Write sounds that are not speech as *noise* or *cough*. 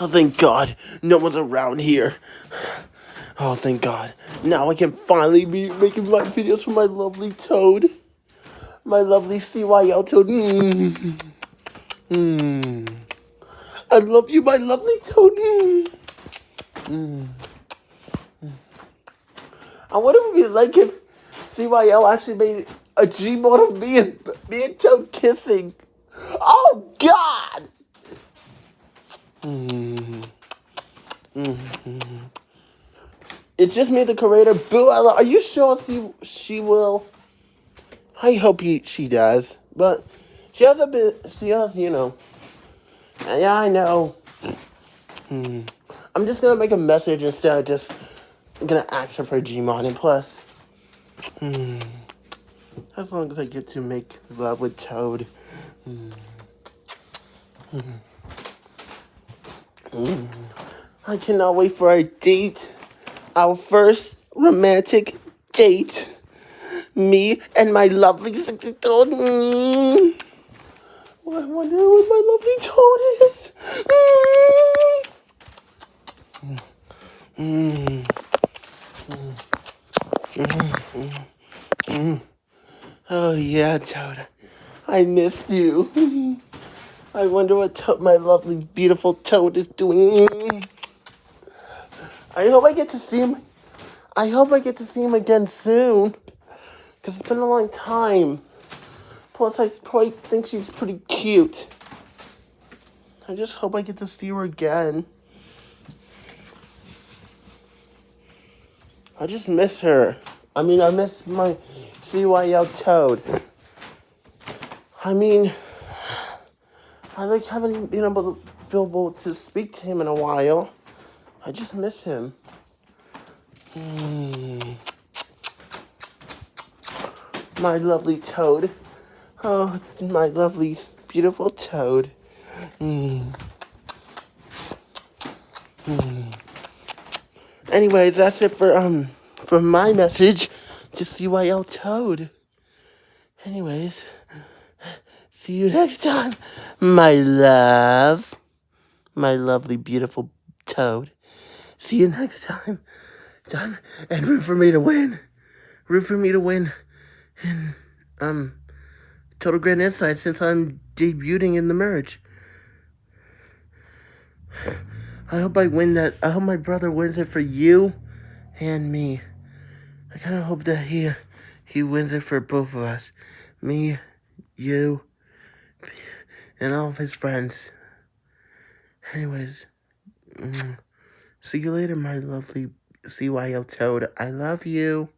Oh, thank God. No one's around here. Oh, thank God. Now I can finally be making my videos for my lovely toad. My lovely CYL toad. Mm. Mm. I love you, my lovely toad. Mm. I wonder what it would be like if CYL actually made a Gmod of me and me and Toad kissing. Oh God! Mm. Mm. It's just me, the creator. Boo! Are you sure she she will? I hope he, she does, but she has a bit. She has, you know. Yeah, I know. Hmm. I'm just gonna make a message instead of just gonna ask her for Gmod and plus. Hmm. As long as I get to make love with Toad. Hmm. Hmm. I cannot wait for our date. Our first romantic date. Me and my lovely sexy toad. Mm. I wonder what my lovely toad is. Mm. Mm. Oh yeah, Toad. I missed you. *laughs* I wonder what to my lovely, beautiful Toad is doing. I hope I get to see him. I hope I get to see him again soon. Because it's been a long time. Plus, I probably think she's pretty cute. I just hope I get to see her again. I just miss her. I mean, I miss my CYL Toad. I mean, I like haven't been able to be able to speak to him in a while. I just miss him. Mm. My lovely toad. Oh, my lovely, beautiful toad. Mm. Mm. Anyways, that's it for um for my message to CYL Toad. Anyways, see you next time, my love. My lovely, beautiful toad. See you next time. Done. And root for me to win. Root for me to win. And, um, Total Grand Insight since I'm debuting in the merge. I hope I win that. I hope my brother wins it for you and me. I kind of hope that he he wins it for both of us. Me, you, and all of his friends. Anyways, mm, see you later, my lovely CYL Toad. I love you.